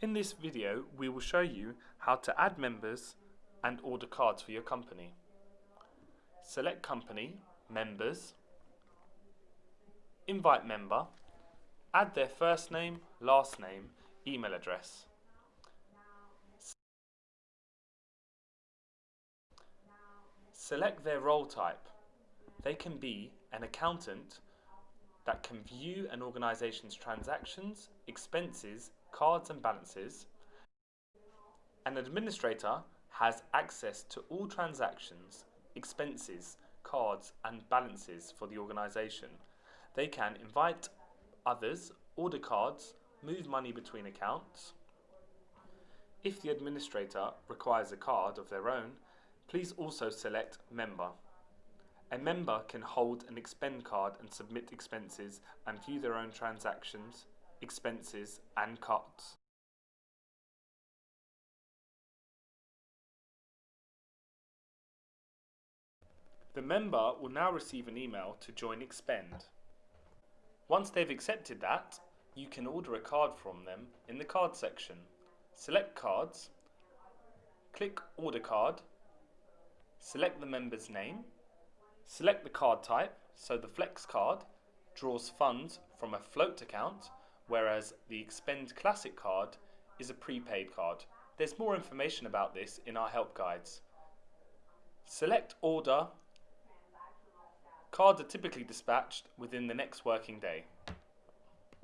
In this video, we will show you how to add members and order cards for your company. Select Company, Members, Invite Member, add their first name, last name, email address. Select their role type. They can be an accountant that can view an organisation's transactions, expenses, cards and balances. An administrator has access to all transactions, expenses, cards and balances for the organisation. They can invite others, order cards, move money between accounts. If the administrator requires a card of their own, please also select Member. A member can hold an expend card and submit expenses and view their own transactions, expenses and cards. The member will now receive an email to join Expend. Once they've accepted that, you can order a card from them in the card section. Select cards, click order card, select the member's name, select the card type, so the Flex card draws funds from a float account, whereas the Expend Classic card is a prepaid card. There's more information about this in our help guides. Select order. Cards are typically dispatched within the next working day.